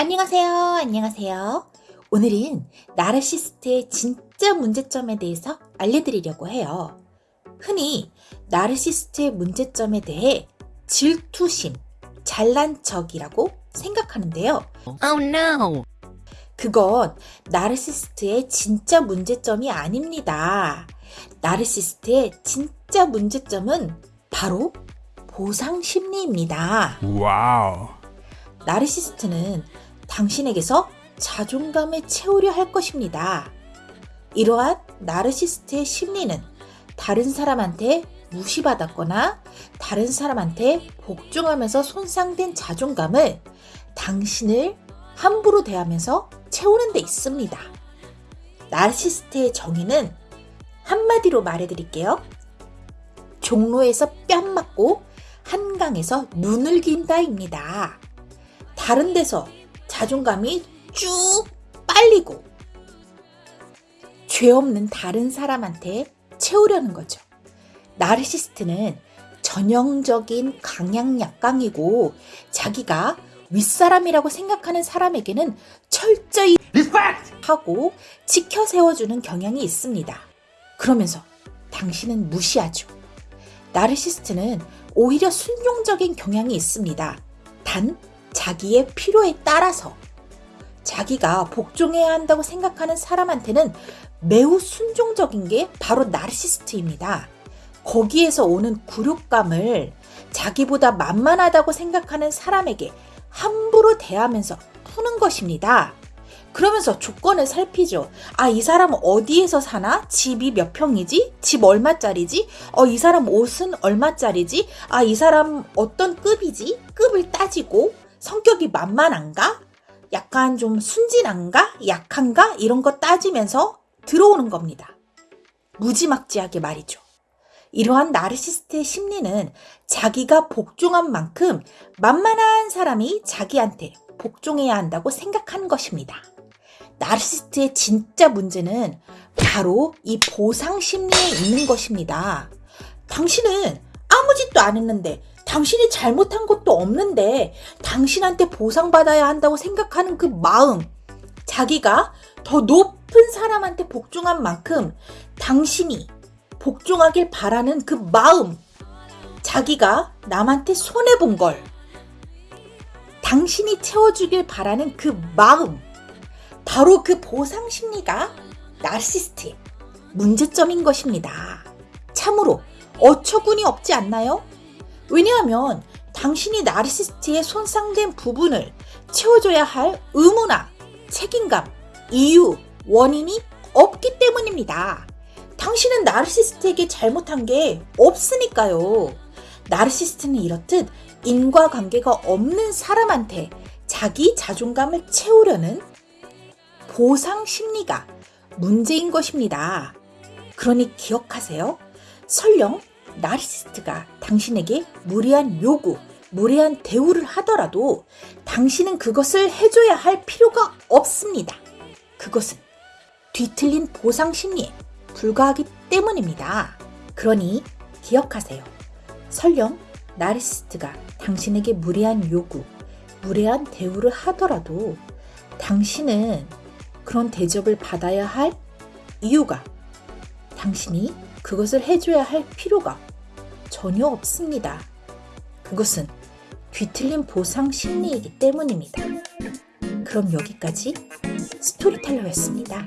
안녕하세요. 안녕하세요. 오늘은 나르시스트의 진짜 문제점에 대해서 알려드리려고 해요. 흔히 나르시스트의 문제점에 대해 질투심, 잘난 척이라고 생각하는데요. Oh no! 그건 나르시스트의 진짜 문제점이 아닙니다. 나르시스트의 진짜 문제점은 바로 보상 심리입니다. Wow. 나르시스트는 당신에게서 자존감을 채우려 할 것입니다. 이러한 나르시스트의 심리는 다른 사람한테 무시받았거나 다른 사람한테 복종하면서 손상된 자존감을 당신을 함부로 대하면서 채우는 데 있습니다. 나르시스트의 정의는 한마디로 말해드릴게요. 종로에서 뺨 맞고 한강에서 눈을 긴다입니다. 다른 데서 자존감이 쭉 빨리고 죄 없는 다른 사람한테 채우려는 거죠. 나르시스트는 전형적인 강약 약강이고 자기가 윗사람이라고 생각하는 사람에게는 철저히 하고 지켜 세워주는 경향이 있습니다. 그러면서 당신은 무시하죠. 나르시스트는 오히려 순종적인 경향이 있습니다. 단 자기의 필요에 따라서 자기가 복종해야 한다고 생각하는 사람한테는 매우 순종적인 게 바로 나르시스트입니다. 거기에서 오는 굴욕감을 자기보다 만만하다고 생각하는 사람에게 함부로 대하면서 푸는 것입니다. 그러면서 조건을 살피죠. 아, 이 사람 어디에서 사나? 집이 몇 평이지? 집 얼마짜리지? 어, 이 사람 옷은 얼마짜리지? 아, 이 사람 어떤 급이지? 급을 따지고 성격이 만만한가? 약간 좀 순진한가? 약한가? 이런 거 따지면서 들어오는 겁니다. 무지막지하게 말이죠. 이러한 나르시스트의 심리는 자기가 복종한 만큼 만만한 사람이 자기한테 복종해야 한다고 생각하는 것입니다. 나르시스트의 진짜 문제는 바로 이 보상 심리에 있는 것입니다. 당신은 아무 짓도 안 했는데 당신이 잘못한 것도 없는데 당신한테 보상받아야 한다고 생각하는 그 마음 자기가 더 높은 사람한테 복종한 만큼 당신이 복종하길 바라는 그 마음 자기가 남한테 손해본 걸 당신이 채워주길 바라는 그 마음 바로 그 보상 심리가 나르시스트의 문제점인 것입니다. 참으로 어처구니 없지 않나요? 왜냐하면 당신이 나르시스트의 손상된 부분을 채워줘야 할 의무나 책임감, 이유, 원인이 없기 때문입니다. 당신은 나르시스트에게 잘못한 게 없으니까요. 나르시스트는 이렇듯 인과관계가 없는 사람한테 자기 자존감을 채우려는 보상 심리가 문제인 것입니다. 그러니 기억하세요. 설령 나르시스트가 당신에게 무리한 요구, 무례한 대우를 하더라도 당신은 그것을 해줘야 할 필요가 없습니다. 그것은 뒤틀린 보상 심리에 불과하기 때문입니다. 그러니 기억하세요. 설령 나르시스트가 당신에게 무례한 요구, 무례한 대우를 하더라도 당신은 그런 대접을 받아야 할 이유가 당신이 그것을 해줘야 할 필요가 전혀 없습니다. 그것은 뒤틀린 보상 심리이기 때문입니다. 그럼 여기까지 스토리텔러였습니다.